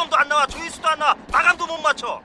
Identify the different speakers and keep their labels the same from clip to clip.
Speaker 1: 1점도 안 나와 조회수도 안 나와. 마감도 못 맞춰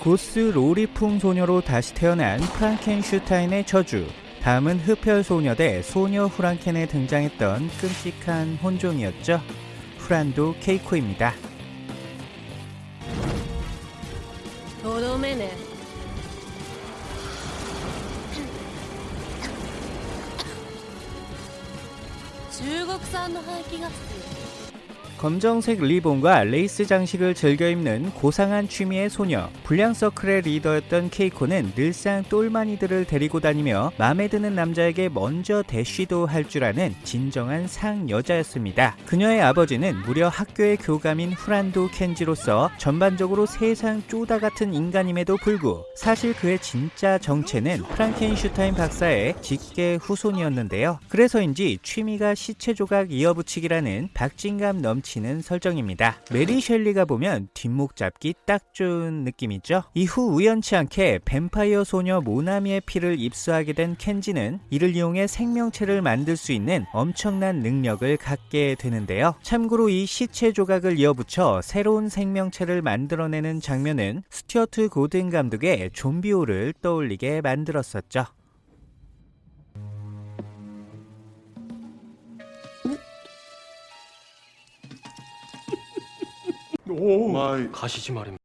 Speaker 2: 고스 로리풍 소녀로 다시 태어난 프랑켄슈타인의 저주. 다음은 흡혈 소녀 대 소녀 후랑켄에 등장했던 끔찍한 혼종이었죠. 후란도 케이코입니다.
Speaker 3: 도로메네 중국산 화기가
Speaker 2: 검정색 리본과 레이스 장식을 즐겨 입는 고상한 취미의 소녀. 불량 서클의 리더였던 케이코는 늘상 똘마니들을 데리고 다니며 마음에 드는 남자에게 먼저 대쉬도 할 줄 아는 진정한 상여자였습니다. 그녀의 아버지는 무려 학교의 교감인 후란도 켄지로서 전반적으로 세상 쪼다 같은 인간임에도 불구 사실 그의 진짜 정체는 프랑켄슈타인 박사의 직계 후손이었는데요. 그래서인지 취미가 시체 조각 이어붙이기라는 박진감 넘치는 설정입니다. 메리 셸리가 보면 뒷목 잡기 딱 좋은 느낌이죠. 이후 우연치 않게 뱀파이어 소녀 모나미의 피를 입수하게 된 켄지는 이를 이용해 생명체를 만들 수 있는 엄청난 능력을 갖게 되는데요. 참고로 이 시체 조각을 이어붙여 새로운 생명체를 만들어내는 장면은 스튜어트 고든 감독의 좀비호를 떠올리게 만들었었죠.
Speaker 4: 가시지 말입니다.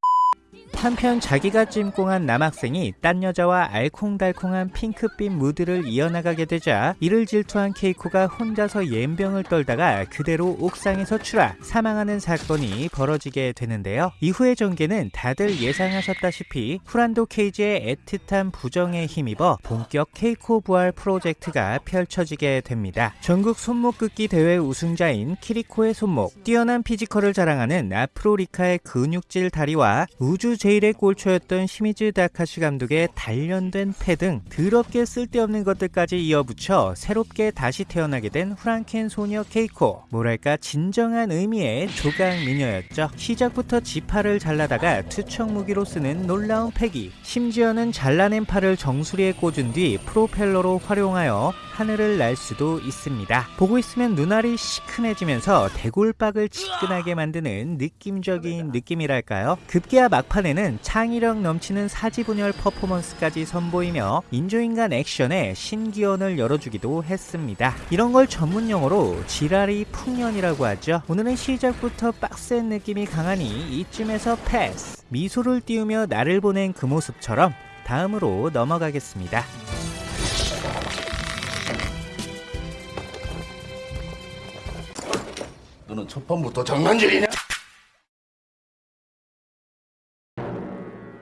Speaker 2: 한편 자기가 찜꽁한 남학생이 딴 여자와 알콩달콩한 핑크빛 무드를 이어나가게 되자 이를 질투한 케이코가 혼자서 옌병을 떨다가 그대로 옥상에서 추락 사망하는 사건이 벌어지게 되는데요. 이후의 전개는 다들 예상하셨다시피 후란도 켄지의 애틋한 부정에 힘입어 본격 케이코 부활 프로젝트가 펼쳐지게 됩니다. 전국 손목 긋기 대회 우승자인 키리코의 손목, 뛰어난 피지컬을 자랑하는 아프로 리카의 근육질 다리와 우주 제일의 꼴초였던 시미즈 다카시 감독의 단련된 폐 등 더럽게 쓸데없는 것들까지 이어붙여 새롭게 다시 태어나게 된 후랑켄 소녀 케이코. 뭐랄까 진정한 의미의 조각 미녀였죠. 시작부터 지팔을 잘라다가 투척 무기로 쓰는 놀라운 패기. 심지어는 잘라낸 팔을 정수리에 꽂은 뒤 프로펠러로 활용하여 하늘을 날 수도 있습니다. 보고 있으면 눈알이 시큰해지면서 대골박을 지끈하게 만드는 느낌적인 느낌이랄까요? 급기야 막판에는 창의력 넘치는 사지분열 퍼포먼스까지 선보이며 인조인간 액션에 신기원을 열어주기도 했습니다. 이런 걸 전문 용어로 지라리 풍년이라고 하죠. 오늘은 시작부터 빡센 느낌이 강하니 이쯤에서 패스. 미소를 띄우며 나를 보낸 그 모습처럼 다음으로 넘어가겠습니다.
Speaker 5: 너는 첫 판부터 장난질이냐?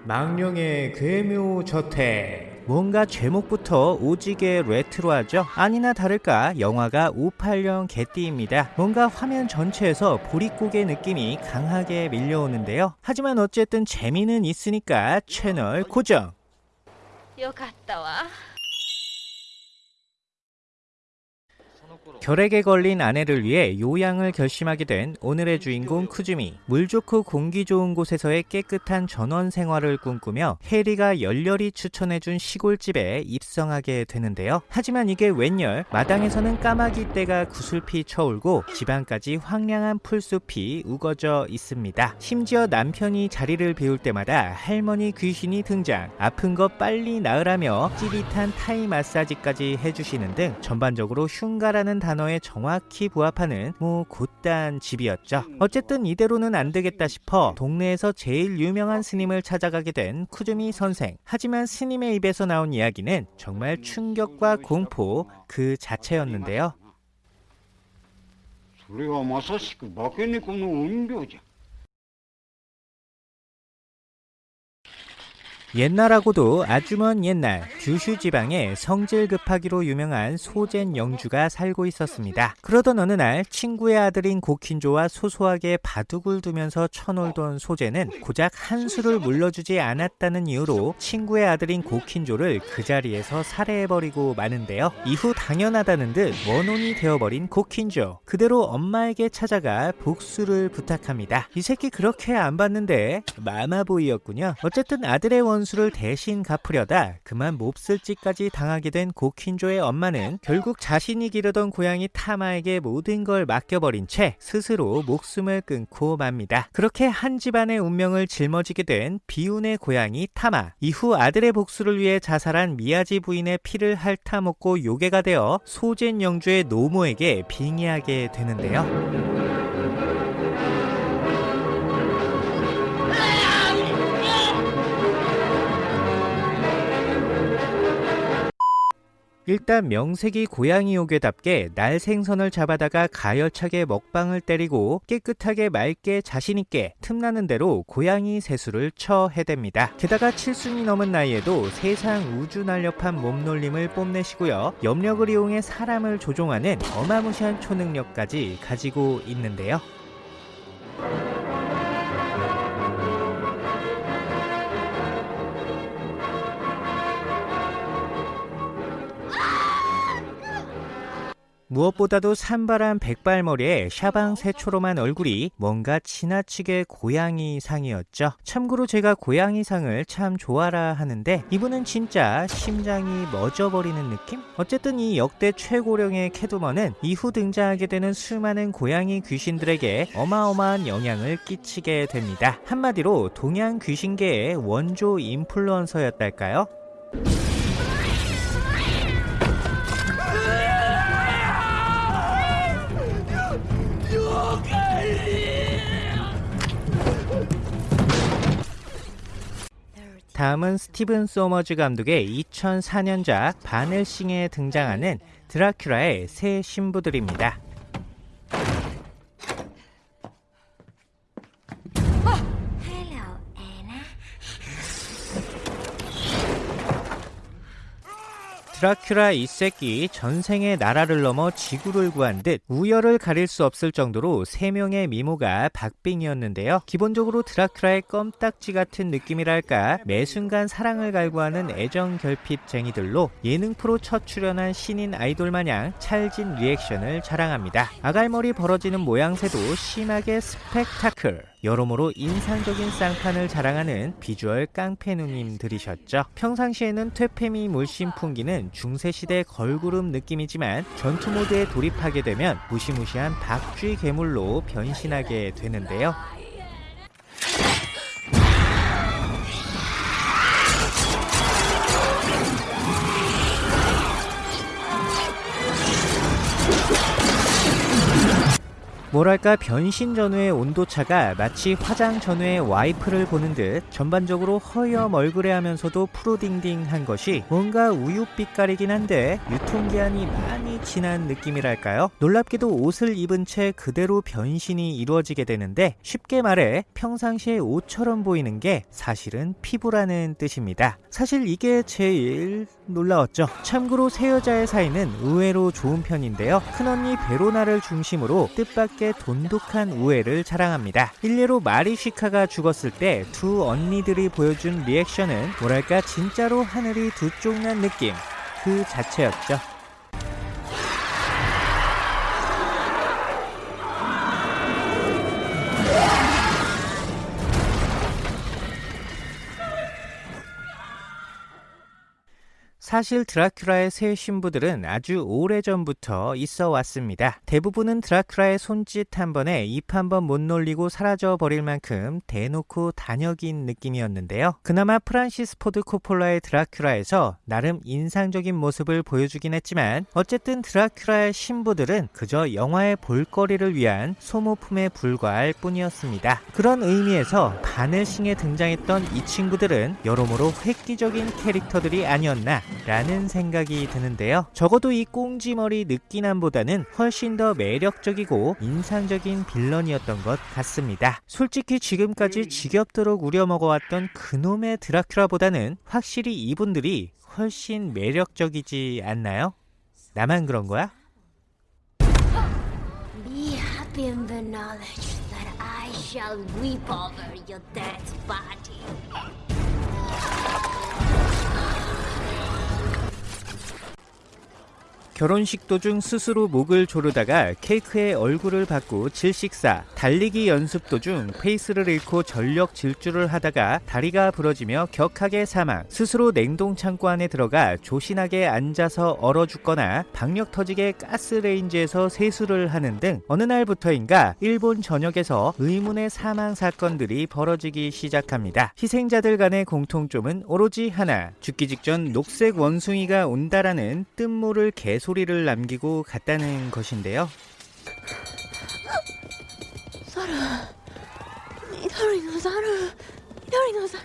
Speaker 2: 망령의 괴묘저택 뭔가 제목부터 오지게 레트로하죠? 아니나 다를까 영화가 58년 개띠입니다. 뭔가 화면 전체에서 보릿고개 느낌이 강하게 밀려오는데요. 하지만 어쨌든 재미는 있으니까 채널 고정!
Speaker 3: 요 갔다 와.
Speaker 2: 결핵에 걸린 아내를 위해 요양을 결심하게 된 오늘의 주인공 쿠즈미. 물 좋고 공기 좋은 곳에서의 깨끗한 전원 생활을 꿈꾸며 해리가 열렬히 추천해준 시골집에 입성하게 되는데요. 하지만 이게 웬열 마당에서는 까마귀 떼가 구슬피 쳐울고 집안까지 황량한 풀숲이 우거져 있습니다. 심지어 남편이 자리를 비울 때마다 할머니 귀신이 등장. 아픈 거 빨리 나으라며 찌릿한 타이 마사지까지 해주시는 등 전반적으로 흉가라는 단어에 정확히 부합하는 뭐 곧단 집이었죠. 어쨌든 이대로는 안 되겠다 싶어 동네에서 제일 유명한 스님을 찾아가게 된 쿠즈미 선생. 하지만 스님의 입에서 나온 이야기는 정말 충격과 공포 그 자체였는데요.
Speaker 6: それはまさしく化け猫の怨霊じゃ
Speaker 2: 옛날하고도 아주 먼 옛날 규슈 지방에 성질 급하기로 유명한 소젠 영주가 살고 있었습니다. 그러던 어느 날 친구의 아들인 고킨조와 소소하게 바둑을 두면서 쳐놀던 소젠은 고작 한 수를 물러주지 않았다는 이유로 친구의 아들인 고킨조를 그 자리에서 살해해버리고 마는데요. 이후 당연하다는 듯 원혼이 되어버린 고킨조. 그대로 엄마에게 찾아가 복수를 부탁합니다. 이 새끼 그렇게 안 봤는데 마마보이였군요. 어쨌든 아들의 원 수를 대신 갚으려다 그만 몹쓸 짓까지 당하게 된 고킨조의 엄마는 결국 자신이 기르던 고양이 타마에게 모든 걸 맡겨버린 채 스스로 목숨을 끊고 맙니다. 그렇게 한 집안의 운명을 짊어지게 된 비운의 고양이 타마. 이후 아들의 복수를 위해 자살한 미야지 부인의 피를 핥아먹고 요괴가 되어 소젠 영주의 노모에게 빙의하게 되는데요. 일단 명색이 고양이 요괴답게 날 생선을 잡아다가 가열차게 먹방을 때리고 깨끗하게 맑게 자신있게 틈나는 대로 고양이 세수를 쳐 해댑니다. 게다가 칠순이 넘은 나이에도 세상 우주 날렵한 몸놀림을 뽐내시고요. 염력을 이용해 사람을 조종하는 어마무시한 초능력까지 가지고 있는데요. 무엇보다도 산발한 백발머리에 샤방 새초롬한 얼굴이 뭔가 지나치게 고양이상이었죠. 참고로 제가 고양이상을 참 좋아라 하는데 이분은 진짜 심장이 멎어버리는 느낌? 어쨌든 이 역대 최고령의 캐두먼은 이후 등장하게 되는 수많은 고양이 귀신들에게 어마어마한 영향을 끼치게 됩니다. 한마디로 동양 귀신계의 원조 인플루언서였달까요? 다음은 스티븐 소머즈 감독의 2004년작 반 헬싱에 등장하는 드라큘라의 세 신부들입니다. 드라큘라 이 새끼 전생에 나라를 넘어 지구를 구한 듯 우열을 가릴 수 없을 정도로 세 명의 미모가 박빙이었는데요. 기본적으로 드라큘라의 껌딱지 같은 느낌이랄까 매 순간 사랑을 갈구하는 애정 결핍쟁이들로 예능 프로 첫 출연한 신인 아이돌 마냥 찰진 리액션을 자랑합니다. 아갈머리 벌어지는 모양새도 심하게 스펙타클. 여러모로 인상적인 쌍판을 자랑하는 비주얼 깡패누님들이셨죠. 평상시에는 퇴폐미 물씬 풍기는 중세시대 걸그룹 느낌이지만 전투 모드에 돌입하게 되면 무시무시한 박쥐 괴물로 변신하게 되는데요. 뭐랄까 변신 전후의 온도차가 마치 화장 전후의 와이프를 보는 듯 전반적으로 허여 얼그레하면서도 푸르딩딩한 것이 뭔가 우유빛깔이긴 한데 유통기한이 많이 지난 느낌이랄까요? 놀랍게도 옷을 입은 채 그대로 변신이 이루어지게 되는데 쉽게 말해 평상시에 옷처럼 보이는 게 사실은 피부라는 뜻입니다. 사실 이게 제일 놀라웠죠. 참고로 새 여자의 사이는 의외로 좋은 편인데요. 큰언니 베로나를 중심으로 뜻밖의 돈독한 우애를 자랑합니다. 일례로 마리시카가 죽었을 때 두 언니들이 보여준 리액션은 뭐랄까 진짜로 하늘이 두 쪽 난 느낌 그 자체였죠. 사실 드라큘라의 세 신부들은 아주 오래전부터 있어 왔습니다. 대부분은 드라큘라의 손짓 한 번에 입 한 번 못 놀리고 사라져 버릴 만큼 대놓고 단역인 느낌이었는데요. 그나마 프란시스 포드 코폴라의 드라큘라에서 나름 인상적인 모습을 보여주긴 했지만 어쨌든 드라큘라의 신부들은 그저 영화의 볼거리를 위한 소모품에 불과할 뿐이었습니다. 그런 의미에서 반 헬싱에 등장했던 이 친구들은 여러모로 획기적인 캐릭터들이 아니었나 라는 생각이 드는데요. 적어도 이 꽁지머리 느끼남보다는 훨씬 더 매력적이고 인상적인 빌런이었던 것 같습니다. 솔직히 지금까지 지겹도록 우려먹어왔던 그놈의 드라큘라보다는 확실히 이분들이 훨씬 매력적이지 않나요? 나만 그런 거야?
Speaker 7: In the knowledge that I shall weep over your dead body.
Speaker 2: 결혼식 도중 스스로 목을 조르다가 케이크에 얼굴을 받고 질식사, 달리기 연습 도중 페이스를 잃고 전력 질주를 하다가 다리가 부러지며 격하게 사망, 스스로 냉동 창고 안에 들어가 조신하게 앉아서 얼어 죽거나 박력 터지게 가스레인지에서 세수를 하는 등 어느 날부터인가 일본 전역에서 의문의 사망 사건들이 벌어지기 시작합니다. 희생자들 간의 공통점은 오로지 하나, 죽기 직전 녹색 원숭이가 온다라는 뜬모를 개 소리를 남기고 갔다는 것인데요.
Speaker 7: 사라, 이다리노 사라, 이다리노 사라.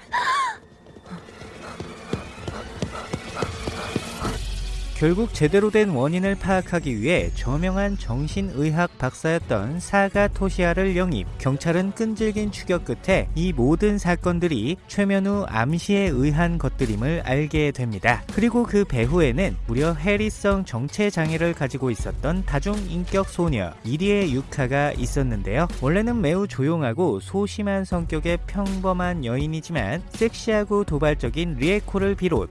Speaker 2: 결국 제대로 된 원인을 파악하기 위해 저명한 정신의학 박사였던 사가 토시아를 영입. 경찰은 끈질긴 추격 끝에 이 모든 사건들이 최면후 암시에 의한 것들임을 알게 됩니다. 그리고 그 배후에는 무려 해리성 정체 장애를 가지고 있었던 다중 인격 소녀 이리의 유카가 있었는데요. 원래는 매우 조용하고 소심한 성격의 평범한 여인이지만 섹시하고 도발적인 리에코를 비롯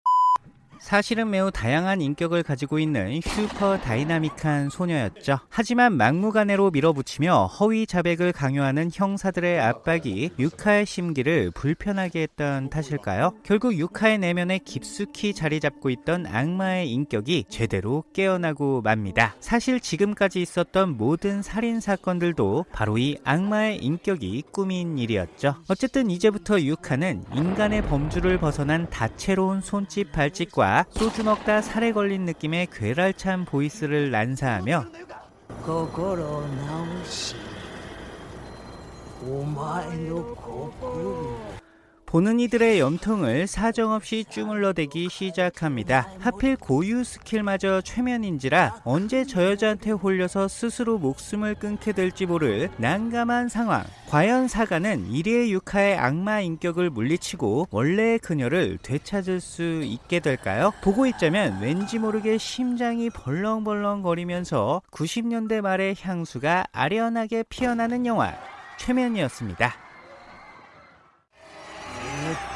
Speaker 2: 사실은 매우 다양한 인격을 가지고 있는 슈퍼 다이나믹한 소녀였죠. 하지만 막무가내로 밀어붙이며 허위 자백을 강요하는 형사들의 압박이 유카의 심기를 불편하게 했던 탓일까요? 결국 유카의 내면에 깊숙이 자리 잡고 있던 악마의 인격이 제대로 깨어나고 맙니다. 사실 지금까지 있었던 모든 살인 사건들도 바로 이 악마의 인격이 꾸민 일이었죠. 어쨌든 이제부터 유카는 인간의 범주를 벗어난 다채로운 손짓 발짓과 소주 먹다 사레 걸린 느낌의 괴랄한 voice를 난사하며 보는 이들의 염통을 사정없이 주물러대기 시작합니다. 하필 고유 스킬마저 최면인지라 언제 저 여자한테 홀려서 스스로 목숨을 끊게 될지 모를 난감한 상황. 과연 사가는 이리의 유카의 악마 인격을 물리치고 원래의 그녀를 되찾을 수 있게 될까요? 보고 있자면 왠지 모르게 심장이 벌렁벌렁 거리면서 90년대 말의 향수가 아련하게 피어나는 영화 최면이었습니다.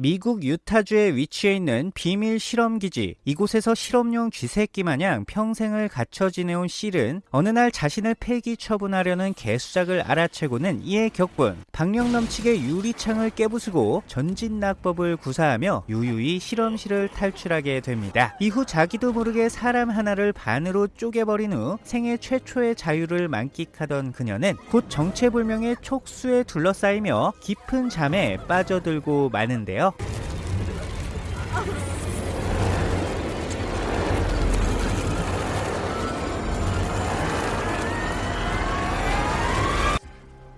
Speaker 2: 미국 유타주에 위치해 있는 비밀 실험 기지. 이곳에서 실험용 쥐새끼 마냥 평생을 갇혀 지내온 실은 어느 날 자신을 폐기 처분하려는 개수작을 알아채고는 이에 격분. 박력 넘치게 유리창을 깨부수고 전진 낙법을 구사하며 유유히 실험실을 탈출하게 됩니다. 이후 자기도 모르게 사람 하나를 반으로 쪼개버린 후 생애 최초의 자유를 만끽하던 그녀는 곧 정체불명의 촉수에 둘러싸이며 깊은 잠에 빠져들고 마는데요. 어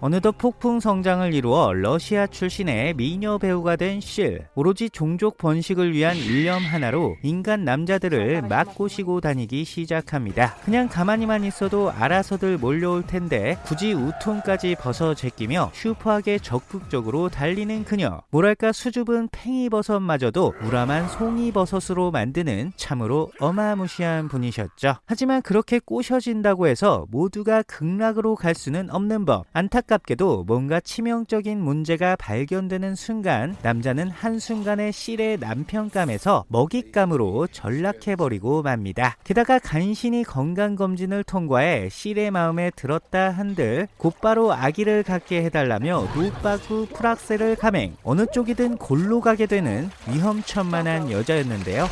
Speaker 2: 느덧 폭풍 성장을 이루어 러시아 출신의 미녀 배우가 된 실. 오로지 종족 번식을 위한 일념 하나로 인간 남자들을 막 꼬시고 다니기 시작합니다. 그냥 가만히만 있어도 알아서들 몰려올 텐데 굳이 우통까지 벗어 제끼며 슈퍼하게 적극적으로 달리는 그녀. 뭐랄까 수줍은 팽이버섯마저도 우람한 송이버섯으로 만드는 참으로 어마무시한 분이셨죠. 하지만 그렇게 꼬셔진다고 해서 모두가 극락으로 갈 수는 없는 법. 안타깝 게도 뭔가 치명적인 문제가 발견되는 순간 남자는 한순간에 실의 남편감에서 먹잇감으로 전락해버리고 맙니다. 게다가 간신히 건강검진을 통과해 실의 마음에 들었다 한들 곧바로 아기를 갖게 해달라며 노빠구 프락셀을 감행 어느 쪽이든 골로 가게 되는 위험천만한 여자였는데요.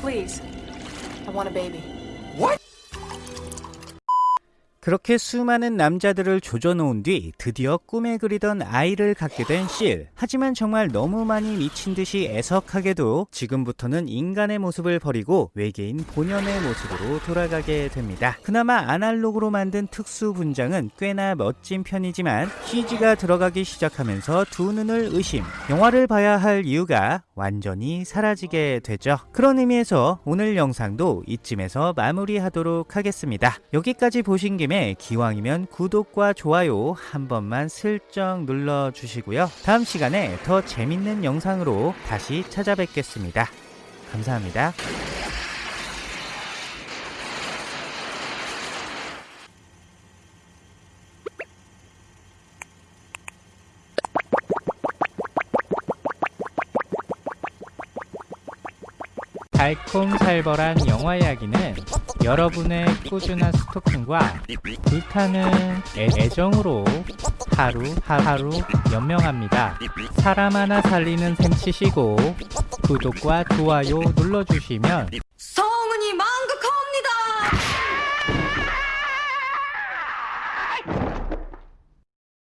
Speaker 8: Please. I want a baby.
Speaker 2: 그렇게 수많은 남자들을 조져놓은 뒤 드디어 꿈에 그리던 아이를 갖게 된 실. 하지만 정말 너무 많이 미친 듯이 애석하게도 지금부터는 인간의 모습을 버리고 외계인 본연의 모습으로 돌아가게 됩니다. 그나마 아날로그로 만든 특수 분장은 꽤나 멋진 편이지만 CG가 들어가기 시작하면서 두 눈을 의심. 영화를 봐야 할 이유가 완전히 사라지게 되죠. 그런 의미에서 오늘 영상도 이쯤에서 마무리하도록 하겠습니다. 여기까지 보신 김에 기왕이면 구독과 좋아요 한 번만 슬쩍 눌러주시고요. 다음 시간에 더 재밌는 영상으로 다시 찾아뵙겠습니다. 감사합니다. 달콤살벌한 영화 이야기는 여러분의 꾸준한 스토킹과 불타는 애, 애정으로 하루 하루 연명합니다. 사람 하나 살리는 셈 치시고 구독과 좋아요 눌러주시면